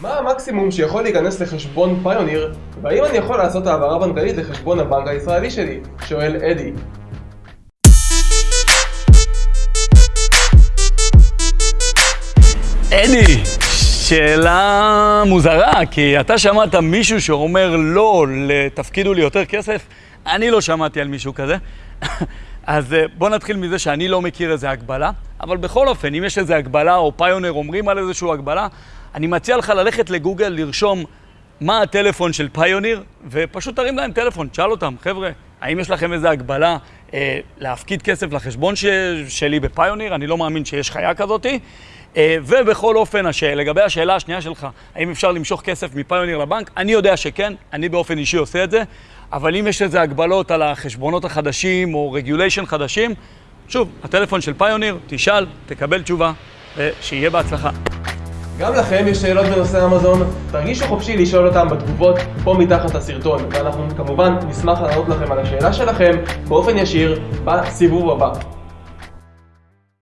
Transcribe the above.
מה המקסימום שיכול להיכנס לחשבון פיוניר, והאם אני יכול לעשות העברה בנקאית לחשבון הבנק הישראלי שלי? שואל אדי. אדי, שאלה מוזרה, כי אתה שמעת מישהו שאומר לא, לתפקידו לי יותר כסף? אני לא שמעתי על מישהו כזה. אז אה, בוא נתחיל מזה שאני לא מכיר איזה הגבלה, אבל בכל אופן, אם יש איזה הגבלה או פיונר אומרים על איזושהי הגבלה, אני מציע לך ללכת לגוגל, לרשום מה הטלפון של פיוניר, ופשוט תרים להם טלפון, תשאל אותם, חבר'ה, האם יש לכם איזה הגבלה אה, להפקיד כסף לחשבון ש... שלי בפיוניר? אני לא מאמין שיש חיה כזאתי. אה, ובכל אופן, הש... לגבי השאלה השנייה שלך, האם אפשר למשוך כסף מפיוניר לבנק? אני יודע שכן, אני באופן אישי עושה את זה, אבל אם יש איזה הגבלות על החשבונות החדשים או רגוליישן חדשים, שוב, הטלפון של פיוניר, תשאל, תקבל תשובה, ושיהיה בהצלחה. גם לכם יש שאלות בנושא אמזון? תרגישו חופשי לשאול אותם בתגובות פה מתחת לסרטון, ואנחנו כמובן נשמח לענות לכם על השאלה שלכם באופן ישיר בסיבוב הבא.